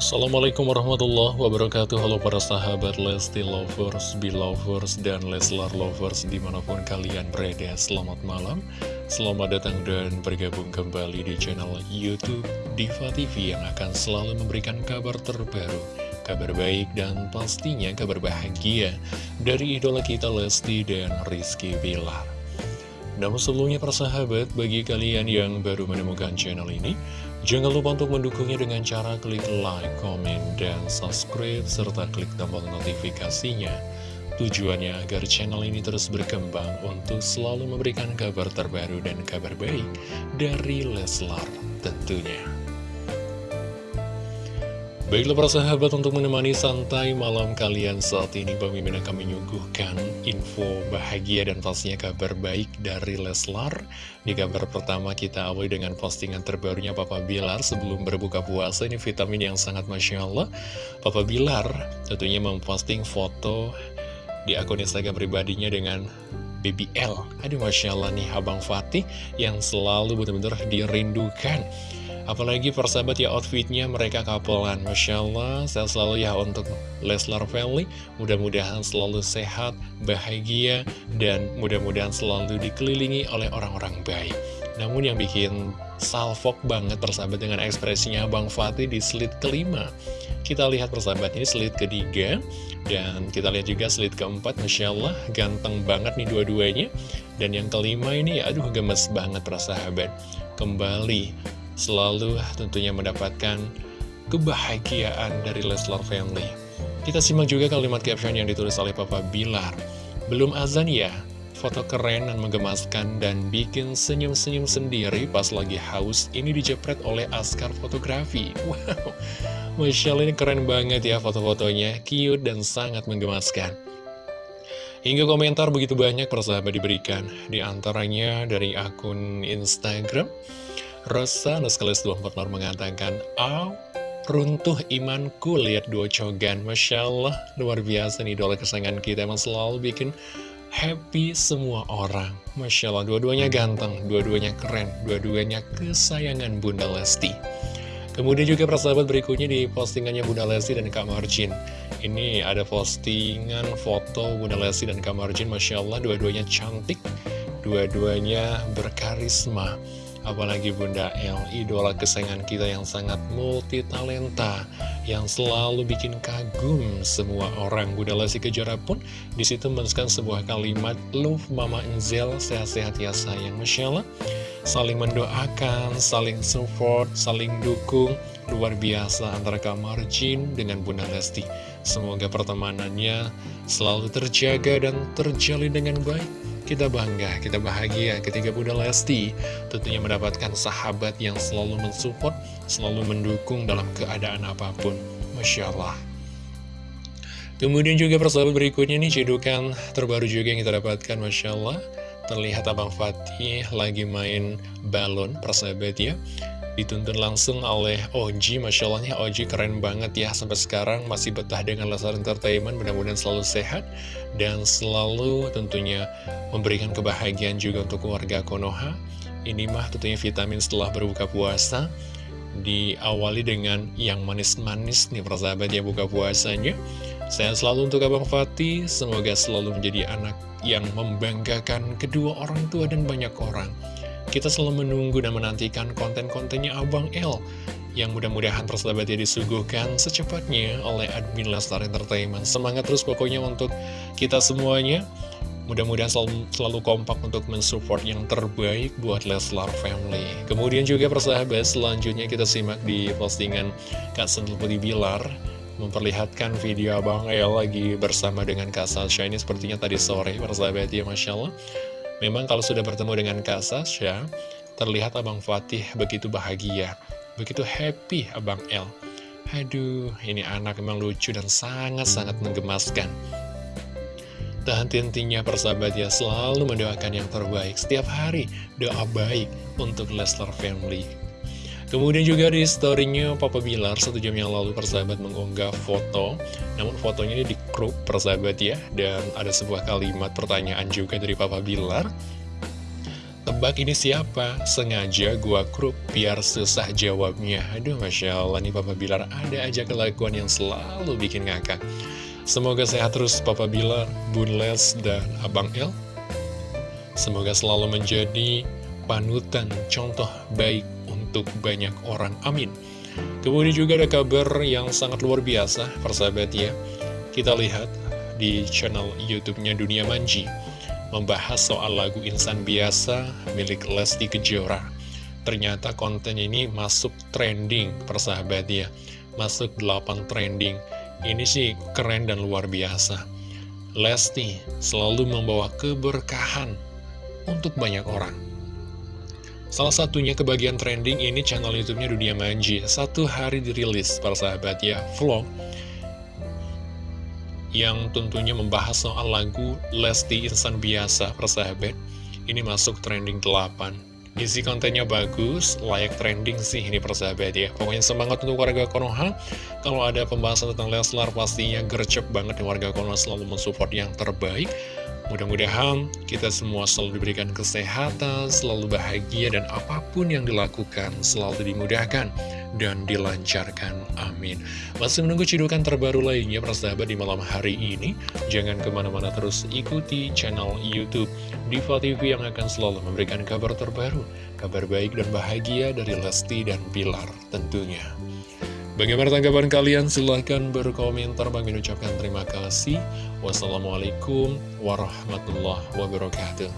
Assalamualaikum warahmatullahi wabarakatuh. Halo para sahabat Lesti Lovers, Belovers, dan Leslar Lovers di mana pun kalian berada. Selamat malam, selamat datang dan bergabung kembali di channel Youtube Diva TV Yang akan selalu memberikan kabar terbaru Kabar baik dan pastinya kabar bahagia Dari idola kita Lesti dan Rizky Bilar. Namun sebelumnya persahabat, bagi kalian yang baru menemukan channel ini, jangan lupa untuk mendukungnya dengan cara klik like, comment, dan subscribe, serta klik tombol notifikasinya. Tujuannya agar channel ini terus berkembang untuk selalu memberikan kabar terbaru dan kabar baik dari Leslar tentunya. Baiklah para sahabat untuk menemani santai malam kalian saat ini Bang Mimin akan menyuguhkan info bahagia dan pastinya kabar baik dari Leslar. Di kabar pertama kita awali dengan postingan terbarunya Papa Bilar sebelum berbuka puasa. Ini vitamin yang sangat Masya Allah. Papa Bilar tentunya memposting foto di akun Instagram pribadinya dengan BBL Aduh Masya Allah nih Abang Fatih yang selalu benar-benar dirindukan Apalagi persahabat ya outfitnya mereka kapelan Masya Allah saya selalu ya untuk Leslar Family Mudah-mudahan selalu sehat, bahagia Dan mudah-mudahan selalu dikelilingi oleh orang-orang baik. Namun yang bikin salfok banget persahabat dengan ekspresinya Bang Fatih di slide kelima. Kita lihat persahabat ini slide ketiga Dan kita lihat juga slide keempat. Masya Allah ganteng banget nih dua-duanya. Dan yang kelima ini aduh gemes banget persahabat. Kembali selalu tentunya mendapatkan kebahagiaan dari Leslar Family. Kita simak juga kalimat caption yang ditulis oleh Papa Bilar. Belum azan ya, foto keren dan menggemaskan dan bikin senyum-senyum sendiri pas lagi haus ini dijepret oleh Askar Fotografi. Wow, Masya ini keren banget ya foto-fotonya, cute dan sangat menggemaskan. Hingga komentar begitu banyak persahabat diberikan, di antaranya dari akun Instagram, Rosa Nuskalis 24 mengatakan, Aw, runtuh imanku lihat dua cogan. Masya Allah, luar biasa nih idola kesayangan kita emang selalu bikin happy semua orang. Masya Allah, dua-duanya ganteng, dua-duanya keren, dua-duanya kesayangan Bunda Lesti. Kemudian juga persahabat berikutnya di postingannya Bunda Lesti dan Kak Marjin. Ini ada postingan foto Bunda Lesti dan Kak Marjin, Masya Allah, dua-duanya cantik, dua-duanya berkarisma. Apalagi Bunda El, idola kesayangan kita yang sangat multi talenta Yang selalu bikin kagum semua orang. Bunda Lesti Kejora pun di situ menuliskan sebuah kalimat Love Mama Enzel, sehat-sehat ya sayang. Masya Allah Saling mendoakan, saling support, saling dukung Luar biasa antara Kamar Jin dengan Bunda Lesti. Semoga pertemanannya selalu terjaga dan terjalin dengan baik kita bangga, kita bahagia ketika Bunda Lesti tentunya mendapatkan sahabat yang selalu mensupport, selalu mendukung dalam keadaan apa pun. Masya Allah. Kemudian juga persahabat berikutnya nih cedukan terbaru juga yang kita dapatkan Masya Allah Terlihat Abang Fatih lagi main balon persahabat ya dituntun langsung oleh Oji Masya Allahnya Oji keren banget ya. Sampai sekarang masih betah dengan Leslar Entertainment Mudah-mudahan selalu sehat Dan selalu tentunya memberikan kebahagiaan juga untuk keluarga Konoha. Ini mah tentunya vitamin setelah berbuka puasa. Diawali dengan yang manis-manis nih persahabat ya buka puasanya. Saya selalu untuk Abang Fatih. Semoga selalu menjadi anak yang membanggakan kedua orang tua dan banyak orang kita selalu menunggu dan menantikan konten-kontennya Abang L yang mudah-mudahan persahabat ya disuguhkan secepatnya oleh admin Lestar Entertainment. Semangat terus pokoknya untuk kita semuanya. Mudah-mudahan selalu, selalu kompak untuk mensupport yang terbaik buat Leslar Family. Kemudian juga persahabat selanjutnya kita simak di postingan Kak Sentul Putih Bilar memperlihatkan video Abang El lagi bersama dengan Kak Sasha ini sepertinya tadi sore persahabat ya Masya Allah Memang kalau sudah bertemu dengan Kak Sasha, terlihat Abang Fatih begitu bahagia, begitu happy Abang El. Aduh, ini anak memang lucu dan sangat-sangat menggemaskan. Tahan henti persahabat ya selalu mendoakan yang terbaik setiap hari doa baik untuk Lester Family Kemudian juga di storynya Papa Bilar satu jam yang lalu persahabat mengunggah foto Namun fotonya ini di crop persahabat ya Dan ada sebuah kalimat pertanyaan juga dari Papa Bilar Tebak ini siapa? Sengaja gua grup biar susah jawabnya. Aduh, Masya Allah nih Papa Bilar ada aja kelakuan yang selalu bikin ngakak. Semoga sehat terus Papa Bilar, Bun Les, dan Abang El. Semoga selalu menjadi panutan contoh baik untuk banyak orang. Amin. Kemudian juga ada kabar yang sangat luar biasa, persahabat ya. Kita lihat di channel YouTube-nya Dunia Manji membahas soal lagu Insan Biasa milik Lesti Kejora. Ternyata konten ini masuk trending, persahabat ya. Masuk 8 trending. Ini sih keren dan luar biasa. Lesti selalu membawa keberkahan untuk banyak orang. Salah satunya kebagian trending ini channel YouTube-nya Dunia Manji. Satu hari dirilis, para sahabat ya, vlog yang tentunya membahas soal lagu Lesti Insan Biasa, persahabat. Ini masuk trending 8. Isi kontennya bagus, layak trending sih ini persahabat ya. Pokoknya semangat untuk warga Konoha. Kalau ada pembahasan tentang Leslar pastinya gercep banget warga Konoha selalu mensupport yang terbaik. Mudah-mudahan kita semua selalu diberikan kesehatan, selalu bahagia, dan apa pun yang dilakukan selalu dimudahkan dan dilancarkan. Amin. Masih menunggu cidukan terbaru lainnya, persahabat di malam hari ini. Jangan ke mana-mana terus ikuti channel Youtube Diva TV yang akan selalu memberikan kabar terbaru, kabar baik dan bahagia dari Lesti dan Bilar tentunya. Bagaimana tanggapan kalian? Silahkan berkomentar. Bang ucapkan terima kasih. Wassalamualaikum warahmatullahi wabarakatuh.